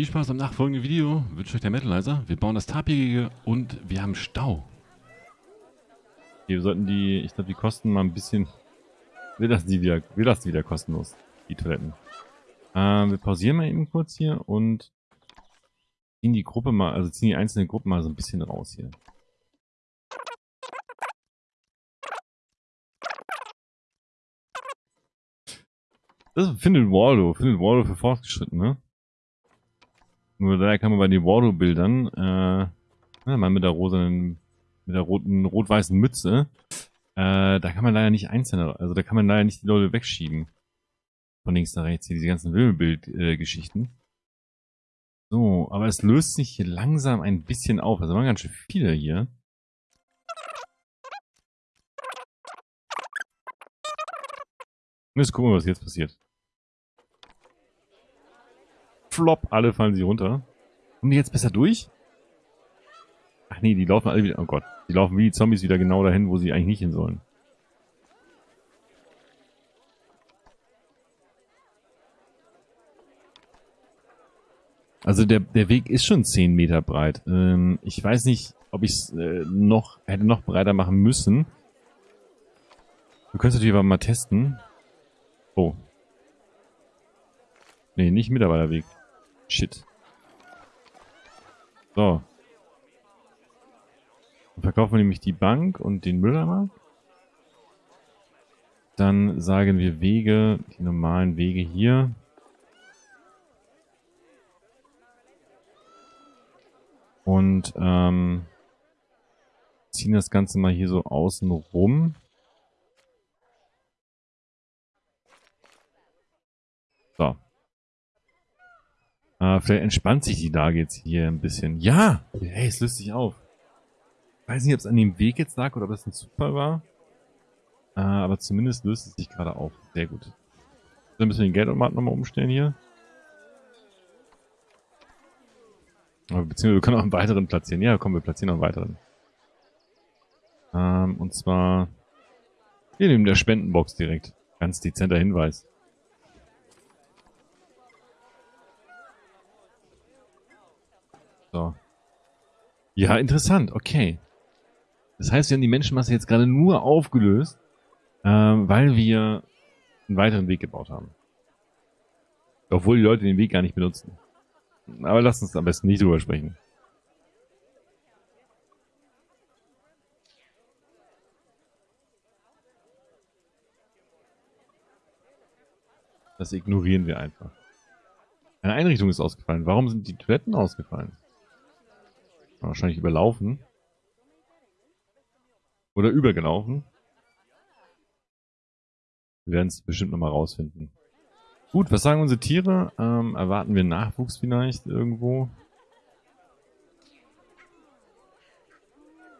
Viel Spaß am nachfolgenden Video. Wünsche euch der Metalizer. Wir bauen das Tapirige und wir haben Stau. Wir sollten die, ich glaube, die kosten mal ein bisschen. Wir lassen die wieder, wir lassen die wieder kostenlos, die Toiletten. Ähm, wir pausieren mal eben kurz hier und ziehen die Gruppe mal, also ziehen die einzelnen Gruppen mal so ein bisschen raus hier. Das findet Waldo, findet Waldo für fortgeschritten, ne? Nur daher kann man bei den Waldo-Bildern, äh, mal mit der rosanen, mit der roten, rot-weißen Mütze, äh, da kann man leider nicht einzelne, also da kann man leider nicht die Leute wegschieben. Von links nach rechts hier, diese ganzen Wimmelbild-Geschichten. So, aber es löst sich hier langsam ein bisschen auf. Also waren ganz schön viele hier. Jetzt gucken wir, was jetzt passiert. Flop, alle fallen sie runter. Kommen die jetzt besser durch? Ach nee, die laufen alle wieder, oh Gott. Die laufen wie die Zombies wieder genau dahin, wo sie eigentlich nicht hin sollen. Also der, der Weg ist schon 10 Meter breit. Ähm, ich weiß nicht, ob ich es äh, noch hätte noch breiter machen müssen. Du könntest natürlich aber mal testen. Oh. Nee, nicht Mitarbeiterweg. Shit. So. Dann verkaufen wir nämlich die Bank und den Mülleimer. Dann sagen wir Wege, die normalen Wege hier. Und ähm, ziehen das Ganze mal hier so außen rum. So. Äh, vielleicht entspannt sich die Lage jetzt hier ein bisschen. Ja! Hey, es löst sich auf. Ich weiß nicht, ob es an dem Weg jetzt lag oder ob es ein Zufall war. Äh, aber zumindest löst es sich gerade auf. Sehr gut. Dann müssen wir den Geldautomaten nochmal umstellen hier. Beziehungsweise wir können auch einen weiteren platzieren. Ja, komm, wir platzieren noch einen weiteren. Ähm, und zwar hier neben der Spendenbox direkt. Ganz dezenter Hinweis. So. Ja, interessant. Okay. Das heißt, wir haben die Menschenmasse jetzt gerade nur aufgelöst, ähm, weil wir einen weiteren Weg gebaut haben. Obwohl die Leute den Weg gar nicht benutzen. Aber lass uns am besten nicht drüber sprechen. Das ignorieren wir einfach. Eine Einrichtung ist ausgefallen. Warum sind die Toiletten ausgefallen? Wahrscheinlich überlaufen. Oder übergelaufen. Wir werden es bestimmt nochmal rausfinden. Gut, was sagen unsere Tiere? Ähm, erwarten wir Nachwuchs vielleicht irgendwo?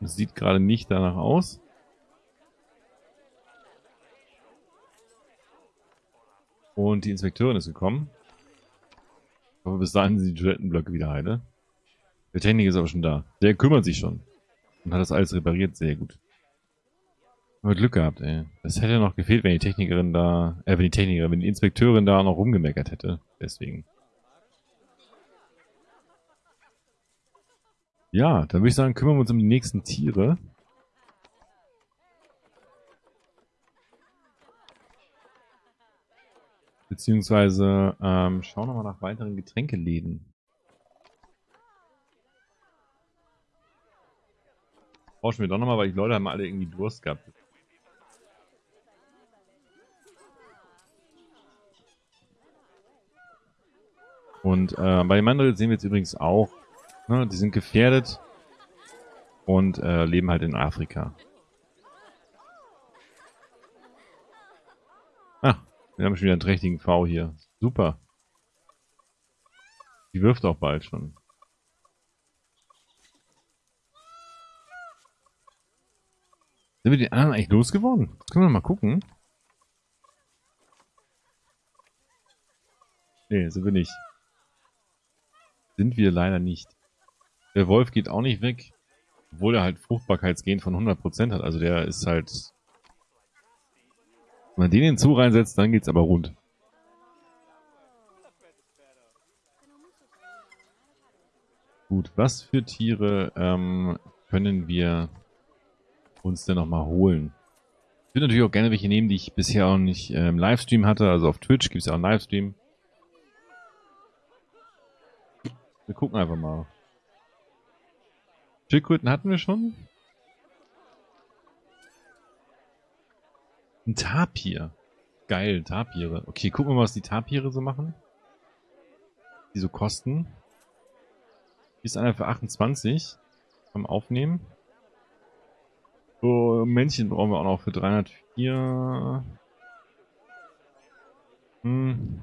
Das sieht gerade nicht danach aus. Und die Inspekteurin ist gekommen. Ich hoffe, bis dahin sind die Toilettenblöcke wieder heile. Der Techniker ist aber schon da. Der kümmert sich schon. Und hat das alles repariert. Sehr gut. Aber Glück gehabt, ey. Das hätte noch gefehlt, wenn die Technikerin da, äh, wenn die Technikerin, wenn die Inspekteurin da noch rumgemeckert hätte. Deswegen. Ja, dann würde ich sagen, kümmern wir uns um die nächsten Tiere. Beziehungsweise ähm, schauen wir mal nach weiteren Getränkeläden. Brauchen wir doch nochmal, weil die Leute haben alle irgendwie Durst gehabt. Und äh, bei den Mandrill sehen wir jetzt übrigens auch, ne, die sind gefährdet und äh, leben halt in Afrika. Ah, wir haben schon wieder einen trächtigen V hier. Super. Die wirft auch bald schon. Sind wir den anderen eigentlich losgeworden? können wir mal gucken. Nee, sind wir nicht. Sind wir leider nicht. Der Wolf geht auch nicht weg, obwohl er halt Fruchtbarkeitsgen von 100% hat. Also der ist halt... Wenn man den hinzu reinsetzt, dann geht's aber rund. Gut, was für Tiere ähm, können wir uns denn nochmal holen? Ich würde natürlich auch gerne welche nehmen, die ich bisher auch nicht äh, im Livestream hatte. Also auf Twitch gibt es ja auch einen Livestream. Wir gucken einfach mal. Schildkröten hatten wir schon. Ein Tapir. Geil, Tapire. Okay, gucken wir mal, was die Tapire so machen. Die so kosten. Die ist einer für 28. Beim Aufnehmen. So, Männchen brauchen wir auch noch für 304. Hm.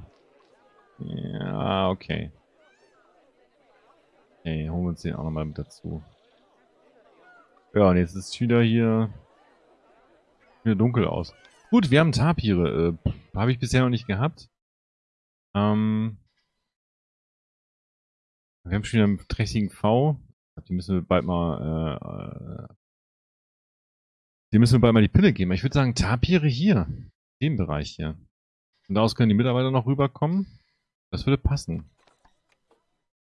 Ja, okay. Okay, holen wir uns den auch nochmal mit dazu. Ja, und jetzt ist es wieder hier wieder dunkel aus. Gut, wir haben Tapire. Äh, Habe ich bisher noch nicht gehabt. Ähm, wir haben schon wieder einen trächtigen V. Die müssen wir bald mal, äh, die müssen wir bald mal die Pille geben. Ich würde sagen, Tapire hier. Dem Bereich hier. Und daraus können die Mitarbeiter noch rüberkommen. Das würde passen.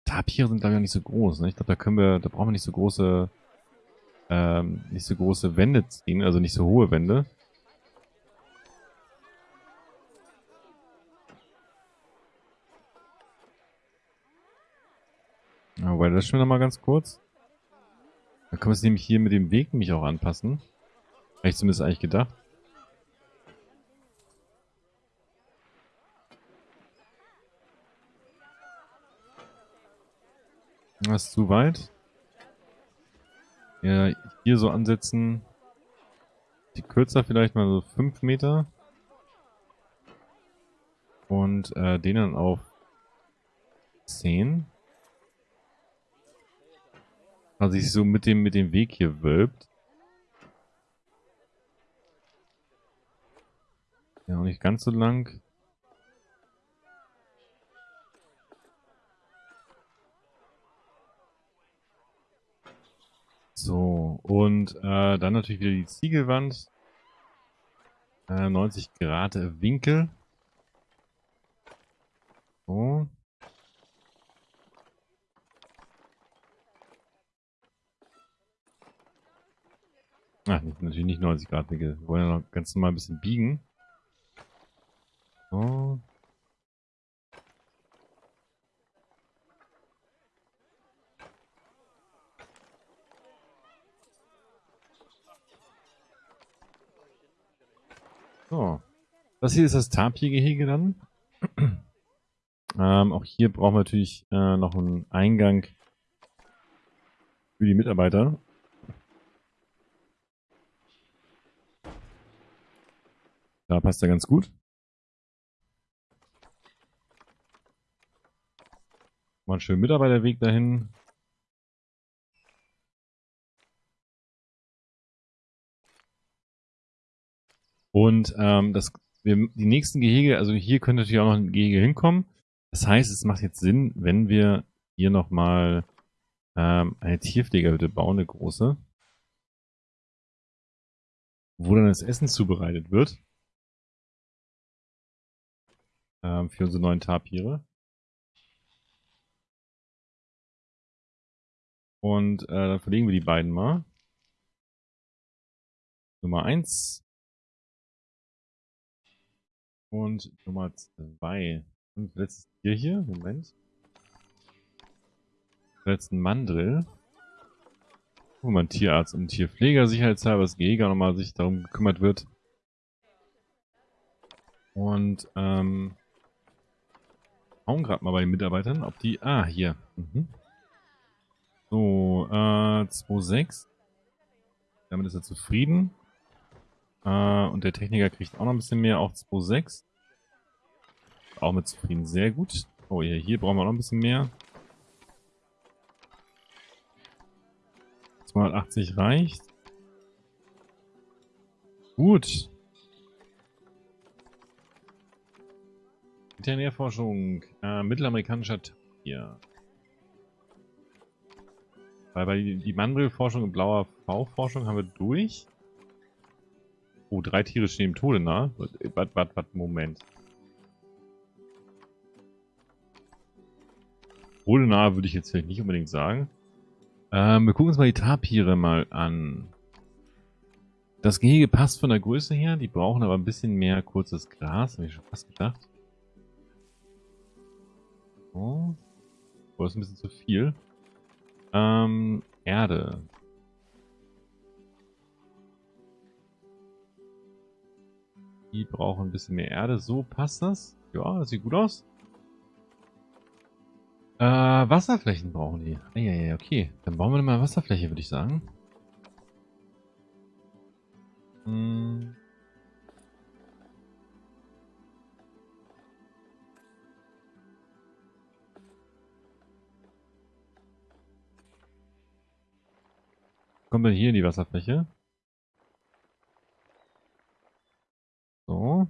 Tapire sind, glaube ich, auch nicht so groß. Ne? Ich glaube, da können wir, da brauchen wir nicht so große, ähm, nicht so große Wände ziehen, also nicht so hohe Wände. Aber das schon mal ganz kurz. Dann können wir es nämlich hier mit dem Weg mich auch anpassen. Habe ich zumindest eigentlich gedacht. Das ist zu weit. Ja, hier so ansetzen. Die kürzer vielleicht mal so 5 Meter. Und äh, den dann auf 10. Also sich so mit dem, mit dem Weg hier wölbt. Ja, auch nicht ganz so lang. So, und äh, dann natürlich wieder die Ziegelwand. Äh, 90 Grad Winkel. So. Ach, natürlich nicht 90 Grad Winkel. Wir wollen ja noch ganz normal ein bisschen biegen. So. So. Das hier ist das Tapir-Gehege dann. ähm, auch hier brauchen wir natürlich äh, noch einen Eingang für die Mitarbeiter. Da passt er ganz gut. Mal einen schönen Mitarbeiterweg dahin. Und ähm, das, wir, die nächsten Gehege, also hier könnte natürlich auch noch ein Gehege hinkommen. Das heißt, es macht jetzt Sinn, wenn wir hier nochmal ähm, eine Tierpflegerhütte bauen, eine große. Wo dann das Essen zubereitet wird. ähm, für unsere neuen Tapire. Und äh, dann verlegen wir die beiden mal. Nummer 1 und Nummer 2. Und letztes Tier hier, Moment. Letzten Mandrill. Wo man Tierarzt und Tierpfleger sicherheitshalber das Gehege nochmal sich darum gekümmert wird. Und ähm, schauen gerade mal bei den Mitarbeitern, ob die... Ah, hier. Mhm. So, äh, 2,6. Damit ist er zufrieden. Äh, und der Techniker kriegt auch noch ein bisschen mehr, auch 2,6. Auch mit zufrieden, sehr gut. Oh ja, hier brauchen wir noch ein bisschen mehr. 280 reicht. Gut. Veterinärforschung. Äh, mittelamerikanischer Tier. Weil bei die Mandrill-Forschung und blauer V-Forschung haben wir durch. Oh, drei Tiere stehen im Tode nah. Warte, warte, warte, Moment. bodennahe würde ich jetzt vielleicht nicht unbedingt sagen. Ähm, wir gucken uns mal die Tapire mal an. Das Gehege passt von der Größe her, die brauchen aber ein bisschen mehr kurzes Gras, habe ich schon fast gedacht. Oh. oh, das ist ein bisschen zu viel. Ähm, Erde. Die brauchen ein bisschen mehr Erde. So passt das. Ja, das sieht gut aus. Äh, Wasserflächen brauchen die. Ah, ja, ja, okay. Dann bauen wir mal Wasserfläche, würde ich sagen. Hm. Kommen wir hier in die Wasserfläche? So.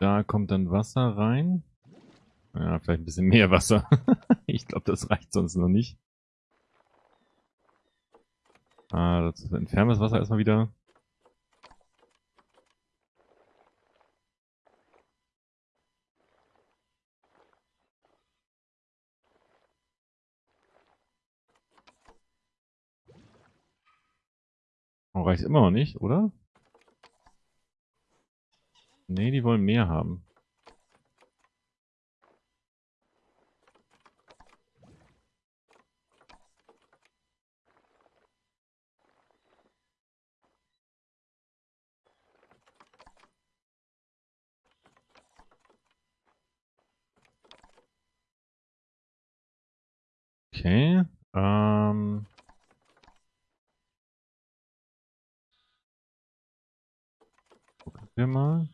Da kommt dann Wasser rein. Ja, vielleicht ein bisschen mehr Wasser. ich glaube, das reicht sonst noch nicht. Ah, das entfernen wir das Wasser erstmal wieder. Reicht immer noch nicht, oder? Nee, die wollen mehr haben. Okay. Ähm. Gucken wir mal.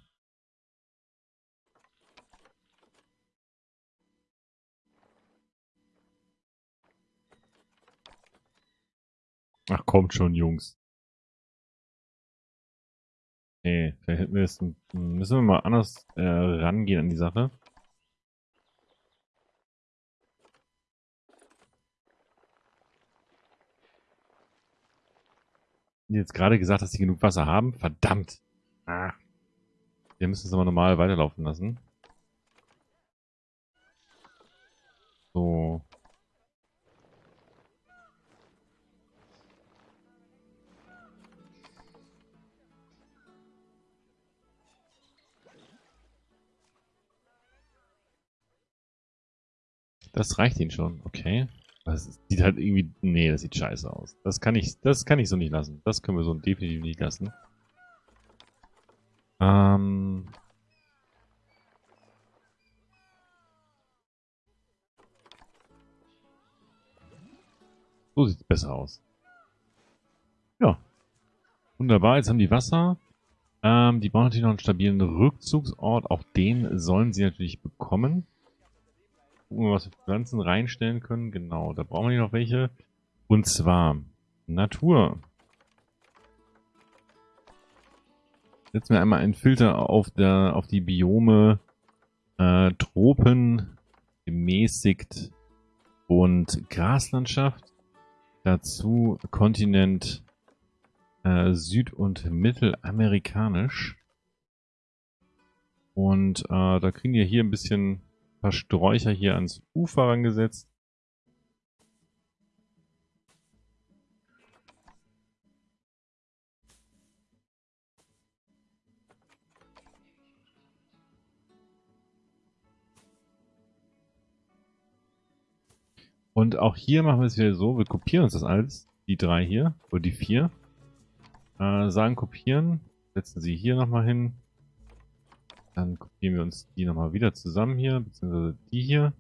Ach, kommt schon, Jungs. Nee, vielleicht jetzt, müssen wir mal anders äh, rangehen an die Sache. jetzt gerade gesagt, dass sie genug Wasser haben. Verdammt. Ah. Wir müssen es aber normal weiterlaufen lassen. So. Das reicht ihnen schon, okay. Das sieht halt irgendwie... Nee, das sieht scheiße aus. Das kann ich, das kann ich so nicht lassen. Das können wir so definitiv nicht lassen. Ähm... So sieht es besser aus. Ja. Wunderbar, jetzt haben die Wasser. Ähm, die brauchen natürlich noch einen stabilen Rückzugsort. Auch den sollen sie natürlich bekommen. Gucken wir, was wir Pflanzen reinstellen können. Genau, da brauchen wir noch welche. Und zwar Natur. Setzen wir einmal einen Filter auf, der, auf die Biome äh, Tropen, gemäßigt und Graslandschaft. Dazu Kontinent äh, Süd- und Mittelamerikanisch. Und äh, da kriegen wir hier ein bisschen paar Sträucher hier ans Ufer rangesetzt. Und auch hier machen wir es wieder so, wir kopieren uns das alles, die drei hier, oder die vier. Äh, sagen kopieren, setzen sie hier nochmal hin. Dann kopieren wir uns die nochmal wieder zusammen hier, beziehungsweise die hier.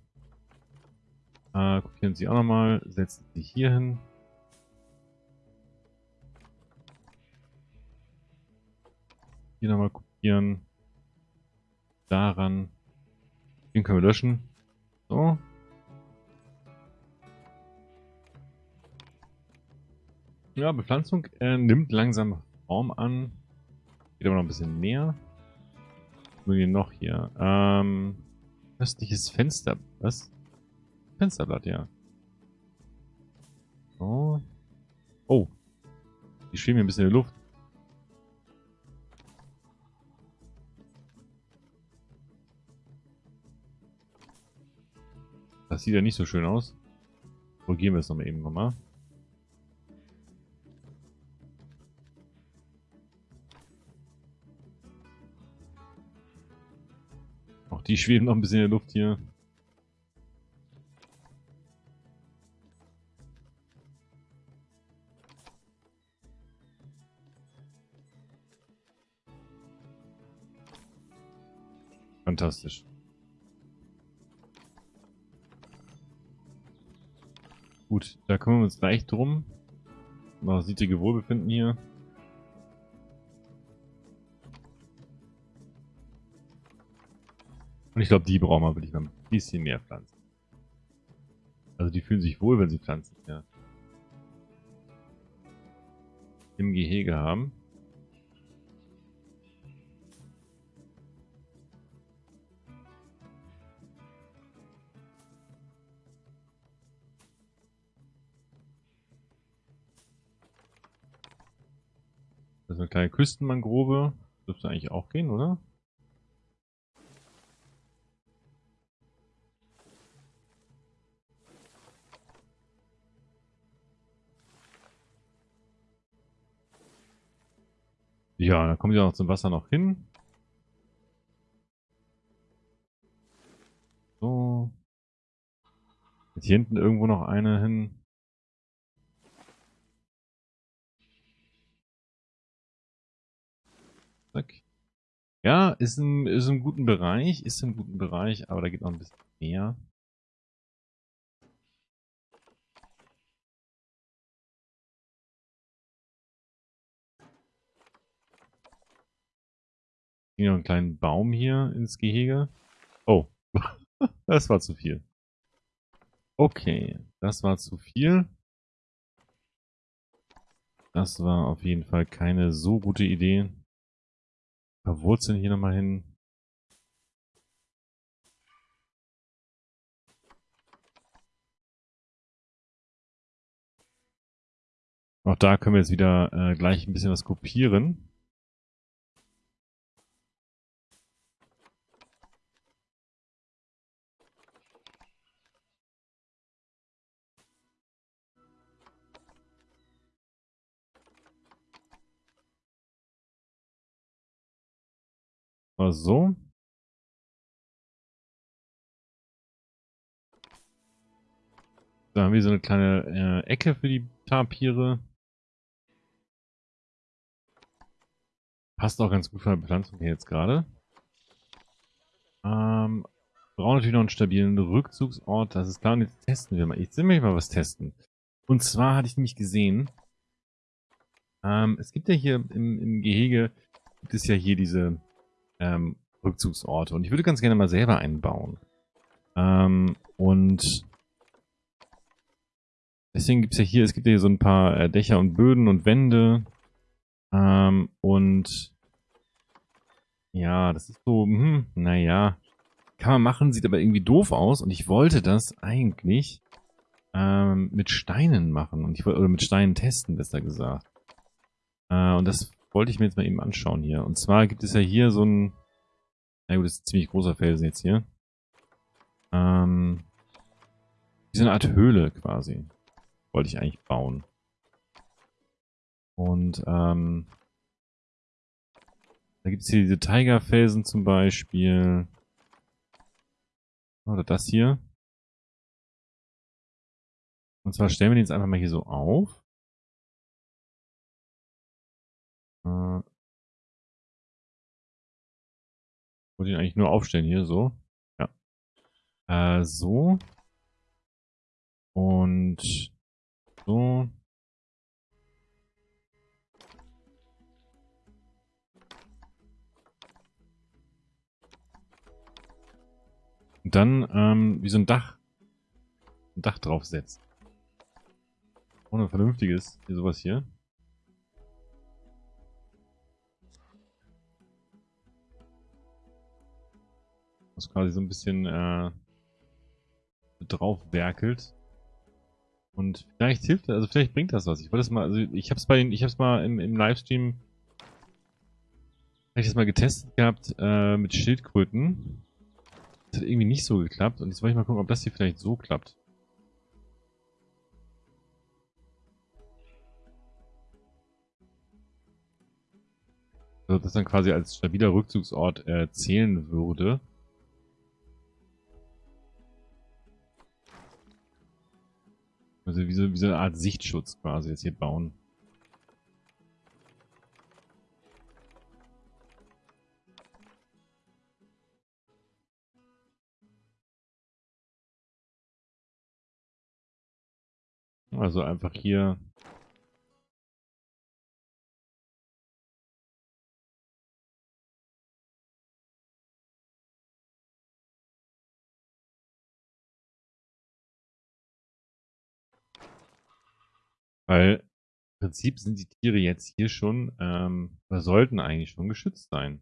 Äh, kopieren sie auch nochmal, setzen sie hier hin. Hier nochmal kopieren. Daran. Den können wir löschen. So. Ja, Bepflanzung äh, nimmt langsam Form an. Geht aber noch ein bisschen mehr haben wir noch hier? Ähm, östliches Fenster. Was? Fensterblatt, ja. Oh. Oh. Die schweben hier ein bisschen in der Luft. Das sieht ja nicht so schön aus. Korrigieren wir es nochmal eben nochmal. Die schweben noch ein bisschen in der Luft hier. Fantastisch. Gut, da kümmern wir uns gleich drum. Mal sietige Wohlbefinden hier. Und ich glaube, die brauchen wir wirklich noch ein bisschen mehr Pflanzen. Also die fühlen sich wohl, wenn sie Pflanzen ja. im Gehege haben. Das ist eine kleine Küstenmangrove. Dürfte eigentlich auch gehen, oder? Ja, dann kommen die auch zum Wasser noch hin. So. Jetzt hier hinten irgendwo noch eine hin. Zack. Ja, ist im, ist im guten Bereich, ist im guten Bereich, aber da geht noch ein bisschen mehr. Hier noch einen kleinen Baum hier ins Gehege. Oh, das war zu viel. Okay, das war zu viel. Das war auf jeden Fall keine so gute Idee. Verwurzeln hier nochmal hin. Auch da können wir jetzt wieder äh, gleich ein bisschen was kopieren. Mal so. Da haben wir so eine kleine äh, Ecke für die Tapire. Passt auch ganz gut für eine Bepflanzung hier jetzt gerade. Ähm, brauchen natürlich noch einen stabilen Rückzugsort. Das ist klar. Und jetzt testen wir mal. Ich will mal was testen. Und zwar hatte ich nämlich gesehen, ähm, es gibt ja hier im, im Gehege, gibt es ja hier diese ähm, Rückzugsorte. Und ich würde ganz gerne mal selber einbauen. Ähm, und deswegen gibt es ja hier, es gibt ja hier so ein paar äh, Dächer und Böden und Wände. Ähm, und ja, das ist so, hm, naja, kann man machen, sieht aber irgendwie doof aus. Und ich wollte das eigentlich ähm, mit Steinen machen. Und ich wollte, oder mit Steinen testen, besser gesagt. Äh, und das wollte ich mir jetzt mal eben anschauen hier. Und zwar gibt es ja hier so ein... Na gut, das ist ein ziemlich großer Felsen jetzt hier. Ähm... Wie so eine Art Höhle quasi. Wollte ich eigentlich bauen. Und, ähm... Da gibt es hier diese Tigerfelsen zum Beispiel. Oder das hier. Und zwar stellen wir den jetzt einfach mal hier so auf. Äh, wollte ihn eigentlich nur aufstellen hier, so. Ja. Äh, so. Und so. Dann ähm, wie so ein Dach. Ein Dach draufsetzt. Ohne vernünftiges. Hier sowas hier. Was quasi so ein bisschen äh, drauf werkelt. Und vielleicht hilft also vielleicht bringt das was. Ich wollte es mal, also ich habe es bei den, ich habe es mal im, im Livestream, habe ich das mal getestet gehabt äh, mit Schildkröten. Das hat irgendwie nicht so geklappt. Und jetzt wollte ich mal gucken, ob das hier vielleicht so klappt. Also das dann quasi als stabiler Rückzugsort äh, zählen würde. Also wie so, wie so eine Art Sichtschutz quasi jetzt hier bauen. Also einfach hier Weil im Prinzip sind die Tiere jetzt hier schon, ähm, oder sollten eigentlich schon geschützt sein.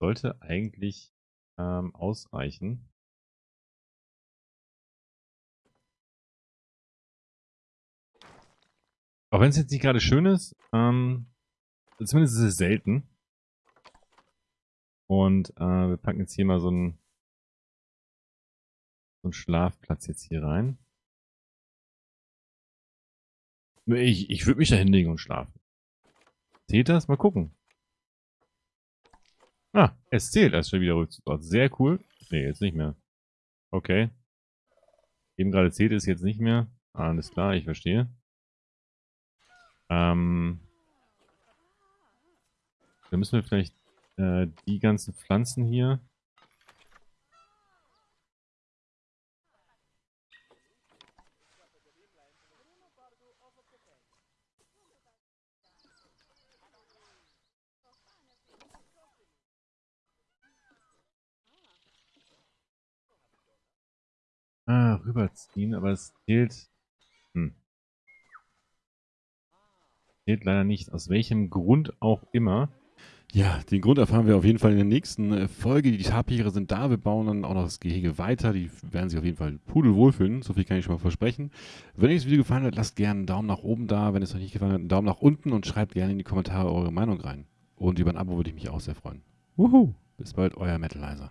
Sollte eigentlich ähm, ausreichen. Auch wenn es jetzt nicht gerade schön ist, ähm, zumindest ist es selten. Und äh, wir packen jetzt hier mal so einen, so einen Schlafplatz jetzt hier rein. Ich, ich würde mich da hinlegen und schlafen. Zählt das? Mal gucken. Ah, es zählt als schon wieder Rückzugsort. Sehr cool. Nee, jetzt nicht mehr. Okay. Eben gerade zählt es jetzt nicht mehr. Alles klar, ich verstehe. Ähm. Dann müssen wir vielleicht äh, die ganzen Pflanzen hier Ah, rüberziehen, aber es zählt... Hm. Zählt leider nicht. Aus welchem Grund auch immer. Ja, den Grund erfahren wir auf jeden Fall in der nächsten äh, Folge. Die Tapire sind da. Wir bauen dann auch noch das Gehege weiter. Die werden sich auf jeden Fall pudelwohl fühlen. So viel kann ich schon mal versprechen. Wenn euch das Video gefallen hat, lasst gerne einen Daumen nach oben da. Wenn es euch nicht gefallen hat, einen Daumen nach unten und schreibt gerne in die Kommentare eure Meinung rein. Und über ein Abo würde ich mich auch sehr freuen. Wuhu! Bis bald, euer Metalizer.